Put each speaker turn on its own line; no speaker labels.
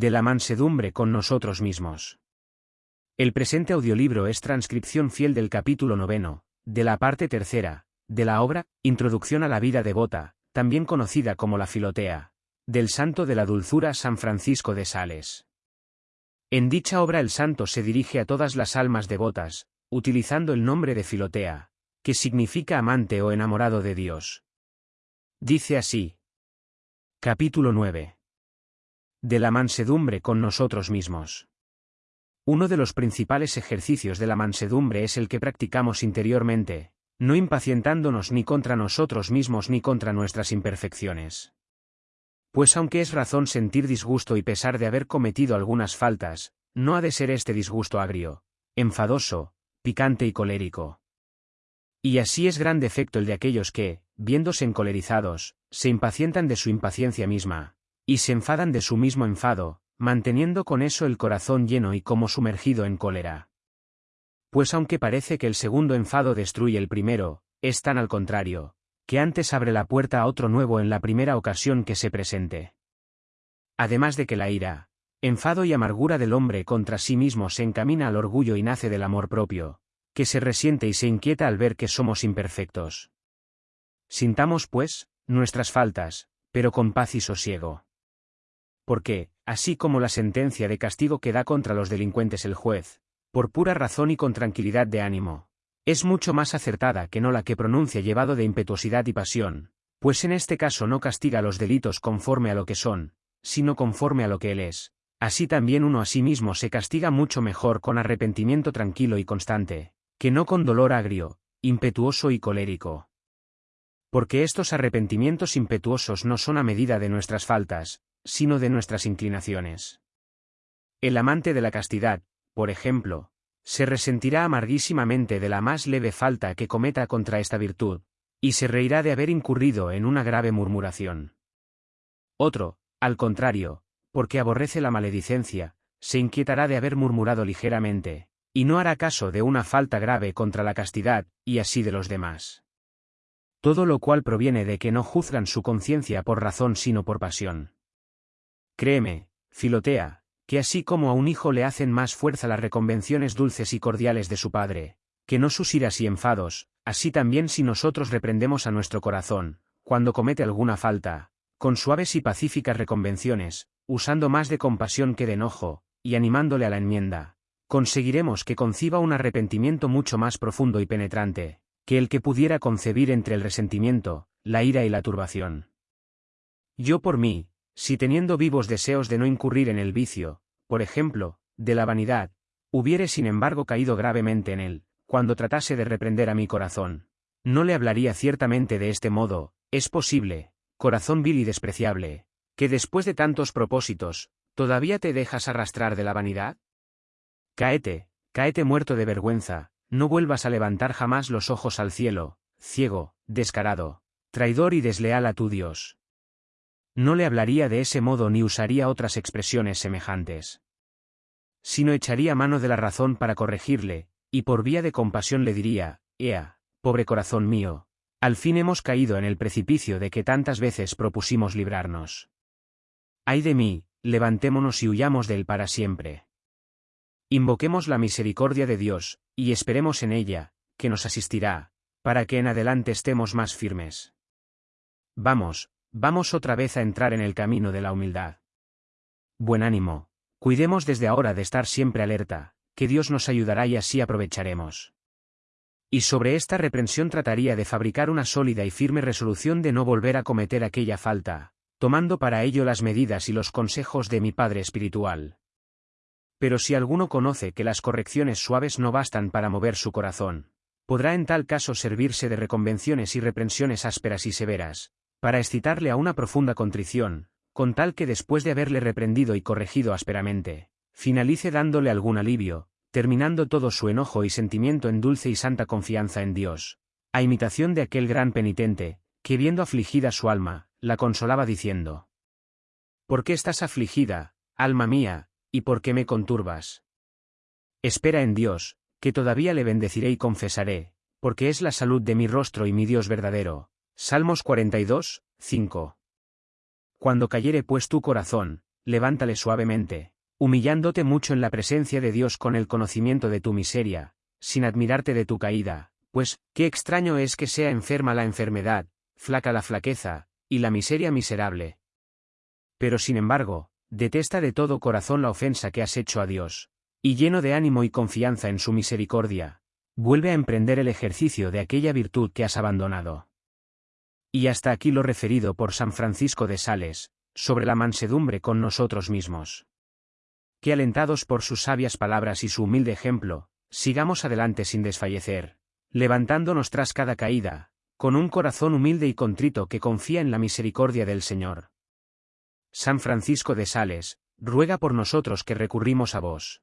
De la mansedumbre con nosotros mismos. El presente audiolibro es transcripción fiel del capítulo noveno, de la parte tercera, de la obra, Introducción a la vida devota, también conocida como la Filotea, del santo de la dulzura San Francisco de Sales. En dicha obra el santo se dirige a todas las almas devotas, utilizando el nombre de Filotea, que significa amante o enamorado de Dios. Dice así. Capítulo 9. De la mansedumbre con nosotros mismos. Uno de los principales ejercicios de la mansedumbre es el que practicamos interiormente, no impacientándonos ni contra nosotros mismos ni contra nuestras imperfecciones. Pues aunque es razón sentir disgusto y pesar de haber cometido algunas faltas, no ha de ser este disgusto agrio, enfadoso, picante y colérico. Y así es gran defecto el de aquellos que, viéndose encolerizados, se impacientan de su impaciencia misma, y se enfadan de su mismo enfado, manteniendo con eso el corazón lleno y como sumergido en cólera. Pues aunque parece que el segundo enfado destruye el primero, es tan al contrario, que antes abre la puerta a otro nuevo en la primera ocasión que se presente. Además de que la ira, enfado y amargura del hombre contra sí mismo se encamina al orgullo y nace del amor propio, que se resiente y se inquieta al ver que somos imperfectos. Sintamos, pues, nuestras faltas, pero con paz y sosiego. Porque, así como la sentencia de castigo que da contra los delincuentes el juez, por pura razón y con tranquilidad de ánimo. Es mucho más acertada que no la que pronuncia llevado de impetuosidad y pasión, pues en este caso no castiga los delitos conforme a lo que son, sino conforme a lo que él es. Así también uno a sí mismo se castiga mucho mejor con arrepentimiento tranquilo y constante, que no con dolor agrio, impetuoso y colérico. Porque estos arrepentimientos impetuosos no son a medida de nuestras faltas, sino de nuestras inclinaciones. El amante de la castidad, por ejemplo, se resentirá amarguísimamente de la más leve falta que cometa contra esta virtud, y se reirá de haber incurrido en una grave murmuración. Otro, al contrario, porque aborrece la maledicencia, se inquietará de haber murmurado ligeramente, y no hará caso de una falta grave contra la castidad, y así de los demás. Todo lo cual proviene de que no juzgan su conciencia por razón sino por pasión. Créeme, Filotea, que así como a un hijo le hacen más fuerza las reconvenciones dulces y cordiales de su padre, que no sus iras y enfados, así también si nosotros reprendemos a nuestro corazón, cuando comete alguna falta, con suaves y pacíficas reconvenciones, usando más de compasión que de enojo, y animándole a la enmienda, conseguiremos que conciba un arrepentimiento mucho más profundo y penetrante, que el que pudiera concebir entre el resentimiento, la ira y la turbación. Yo por mí, si teniendo vivos deseos de no incurrir en el vicio, por ejemplo, de la vanidad, hubiere sin embargo caído gravemente en él, cuando tratase de reprender a mi corazón, no le hablaría ciertamente de este modo, es posible, corazón vil y despreciable, que después de tantos propósitos, ¿todavía te dejas arrastrar de la vanidad? Cáete, cáete muerto de vergüenza, no vuelvas a levantar jamás los ojos al cielo, ciego, descarado, traidor y desleal a tu Dios no le hablaría de ese modo ni usaría otras expresiones semejantes. Sino echaría mano de la razón para corregirle, y por vía de compasión le diría, Ea, pobre corazón mío, al fin hemos caído en el precipicio de que tantas veces propusimos librarnos. Ay de mí, levantémonos y huyamos de él para siempre. Invoquemos la misericordia de Dios, y esperemos en ella, que nos asistirá, para que en adelante estemos más firmes. Vamos, Vamos otra vez a entrar en el camino de la humildad. Buen ánimo, cuidemos desde ahora de estar siempre alerta, que Dios nos ayudará y así aprovecharemos. Y sobre esta reprensión trataría de fabricar una sólida y firme resolución de no volver a cometer aquella falta, tomando para ello las medidas y los consejos de mi Padre Espiritual. Pero si alguno conoce que las correcciones suaves no bastan para mover su corazón, podrá en tal caso servirse de reconvenciones y reprensiones ásperas y severas, para excitarle a una profunda contrición, con tal que después de haberle reprendido y corregido ásperamente, finalice dándole algún alivio, terminando todo su enojo y sentimiento en dulce y santa confianza en Dios, a imitación de aquel gran penitente, que viendo afligida su alma, la consolaba diciendo, ¿Por qué estás afligida, alma mía, y por qué me conturbas? Espera en Dios, que todavía le bendeciré y confesaré, porque es la salud de mi rostro y mi Dios verdadero, Salmos 42, 5. Cuando cayere pues tu corazón, levántale suavemente, humillándote mucho en la presencia de Dios con el conocimiento de tu miseria, sin admirarte de tu caída, pues, qué extraño es que sea enferma la enfermedad, flaca la flaqueza, y la miseria miserable. Pero sin embargo, detesta de todo corazón la ofensa que has hecho a Dios, y lleno de ánimo y confianza en su misericordia, vuelve a emprender el ejercicio de aquella virtud que has abandonado. Y hasta aquí lo referido por San Francisco de Sales, sobre la mansedumbre con nosotros mismos. Que alentados por sus sabias palabras y su humilde ejemplo, sigamos adelante sin desfallecer, levantándonos tras cada caída, con un corazón humilde y contrito que confía en la misericordia del Señor. San Francisco de Sales, ruega por nosotros que recurrimos a vos.